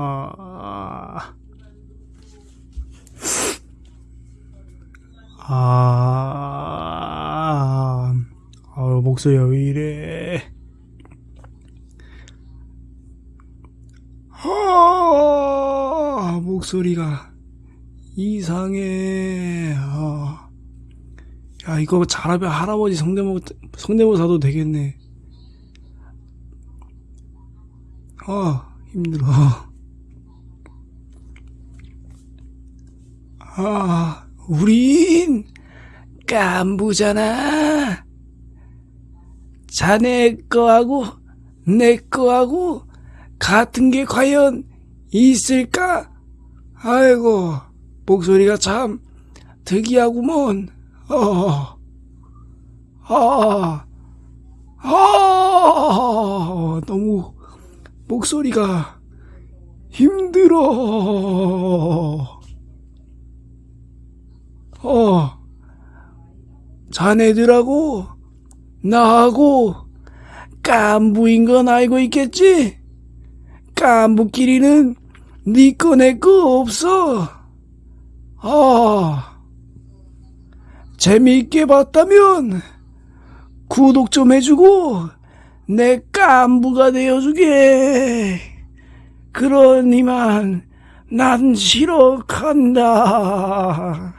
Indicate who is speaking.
Speaker 1: 아, 아, 아, 목소리가 왜 이래? 아, 목소리가 이상해. 아. 야, 이거 잘하면 할아버지 성대모, 성대모사도 되겠네. 아, 힘들어. 아, 우린 깐부잖아. 자네 거하고 내 거하고 같은 게 과연 있을까? 아이고, 목소리가 참 특이하구먼. 어, 아, 아, 너무 목소리가 힘들어. 어, 자네들하고 나하고 깐부인 건 알고 있겠지? 깐부끼리는 니꺼 내꺼 없어. 아, 재미있게 봤다면 구독 좀 해주고 내 깐부가 되어주게. 그러니만 난 싫어 간다.